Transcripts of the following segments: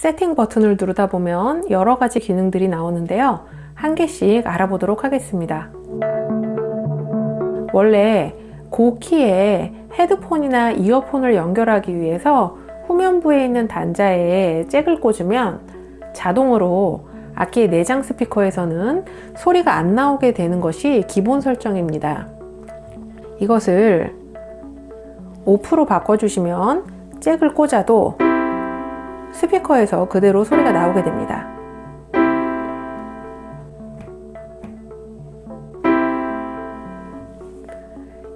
세팅 버튼을 누르다 보면 여러 가지 기능들이 나오는데요. 한 개씩 알아보도록 하겠습니다. 원래 고키에 헤드폰이나 이어폰을 연결하기 위해서 후면부에 있는 단자에 잭을 꽂으면 자동으로 악기의 내장 스피커에서는 소리가 안 나오게 되는 것이 기본 설정입니다. 이것을 오프로 바꿔주시면 잭을 꽂아도 스피커에서 그대로 소리가 나오게 됩니다.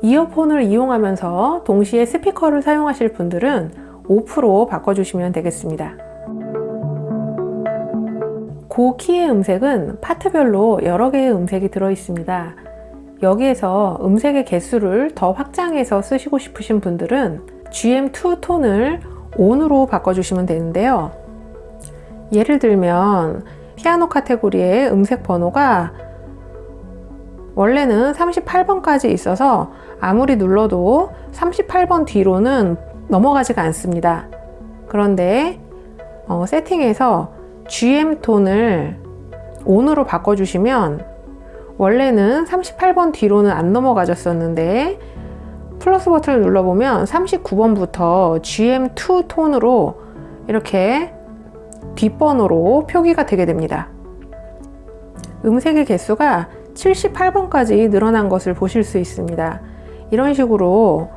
이어폰을 이용하면서 동시에 스피커를 사용하실 분들은 오프로 바꿔주시면 되겠습니다. 고키의 음색은 파트별로 여러 개의 음색이 들어 있습니다. 여기에서 음색의 개수를 더 확장해서 쓰시고 싶으신 분들은 GM2 톤을 ON으로 바꿔주시면 되는데요. 예를 들면 피아노 카테고리의 음색 번호가 원래는 38번까지 있어서 아무리 눌러도 38번 뒤로는 넘어가지가 않습니다. 그런데 어, 세팅에서 GM 톤을 ON으로 바꿔주시면 원래는 38번 뒤로는 안 넘어가졌었는데 플러스 버튼을 눌러보면 39번부터 GM2 톤으로 이렇게 뒷번호로 표기가 되게 됩니다. 음색의 개수가 78번까지 늘어난 것을 보실 수 있습니다. 이런 식으로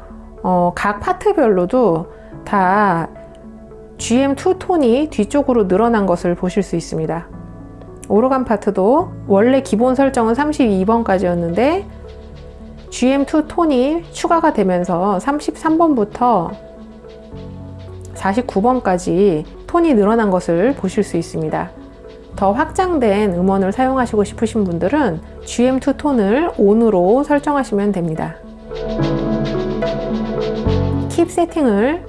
어, 각 파트별로도 다 GM2 톤이 뒤쪽으로 늘어난 것을 보실 수 있습니다. 오르간 파트도 원래 기본 설정은 32번까지였는데 GM2 톤이 추가가 되면서 33번부터 49번까지 톤이 늘어난 것을 보실 수 있습니다. 더 확장된 음원을 사용하시고 싶으신 분들은 GM2 톤을 ON으로 설정하시면 됩니다. 킵 세팅을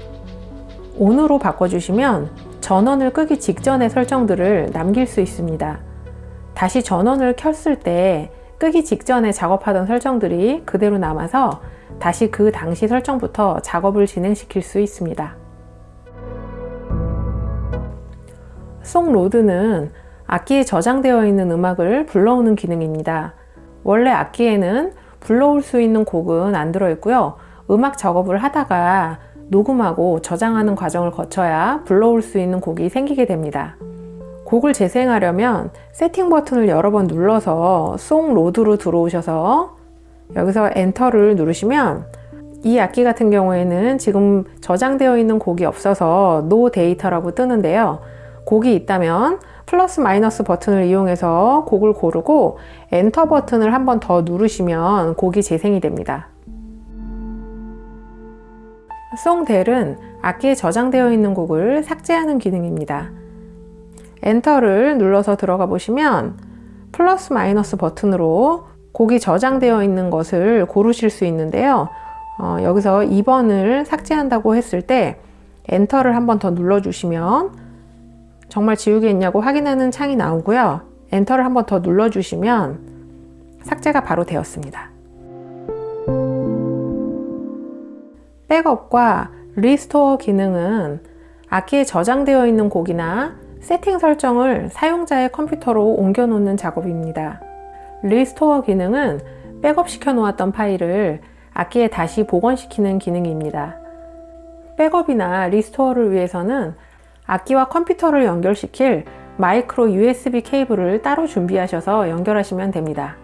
ON으로 바꿔주시면 전원을 끄기 직전의 설정들을 남길 수 있습니다. 다시 전원을 켰을 때 끄기 직전에 작업하던 설정들이 그대로 남아서 다시 그 당시 설정부터 작업을 진행시킬 수 있습니다. 송로드는 악기에 저장되어 있는 음악을 불러오는 기능입니다. 원래 악기에는 불러올 수 있는 곡은 안 들어있고요. 음악 작업을 하다가 녹음하고 저장하는 과정을 거쳐야 불러올 수 있는 곡이 생기게 됩니다. 곡을 재생하려면 세팅 버튼을 여러 번 눌러서 song load로 들어오셔서 여기서 enter를 누르시면 이 악기 같은 경우에는 지금 저장되어 있는 곡이 없어서 no data라고 뜨는데요. 곡이 있다면 플러스 마이너스 버튼을 이용해서 곡을 고르고 엔터 버튼을 한 번 더 누르시면 곡이 재생이 됩니다. song del은 악기에 저장되어 있는 곡을 삭제하는 기능입니다. enter를 눌러서 들어가 보시면 플러스 마이너스 버튼으로 곡이 저장되어 있는 것을 고르실 수 있는데요. 어, 여기서 2번을 삭제한다고 했을 때 enter를 한 번 더 눌러 주시면 정말 지우겠냐고 확인하는 창이 나오고요. enter를 한 번 더 눌러 주시면 삭제가 바로 되었습니다. 백업과 restore 기능은 악기에 저장되어 있는 곡이나 세팅 설정을 사용자의 컴퓨터로 옮겨 놓는 작업입니다. restore 기능은 백업 시켜 놓았던 파일을 악기에 다시 복원시키는 기능입니다. 백업이나 restore를 위해서는 악기와 컴퓨터를 연결시킬 마이크로 USB 케이블을 따로 준비하셔서 연결하시면 됩니다.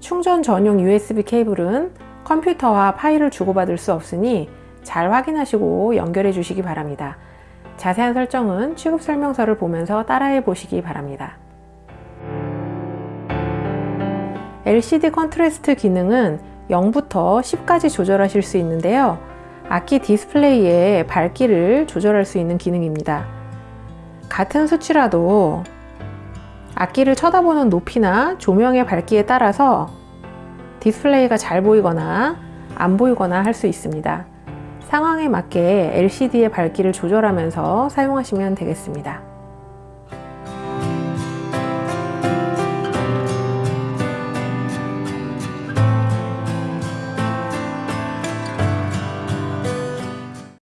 충전 전용 USB 케이블은 컴퓨터와 파일을 주고받을 수 없으니 잘 확인하시고 연결해 주시기 바랍니다. 자세한 설정은 취급 설명서를 보면서 따라해 보시기 바랍니다. LCD contrast 기능은 0부터 10까지 조절하실 수 있는데요. 악기 디스플레이의 밝기를 조절할 수 있는 기능입니다. 같은 수치라도 악기를 쳐다보는 높이나 조명의 밝기에 따라서 디스플레이가 잘 보이거나 안 보이거나 할 수 있습니다. 상황에 맞게 LCD의 밝기를 조절하면서 사용하시면 되겠습니다.